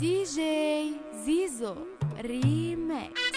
DJ Zizo Remix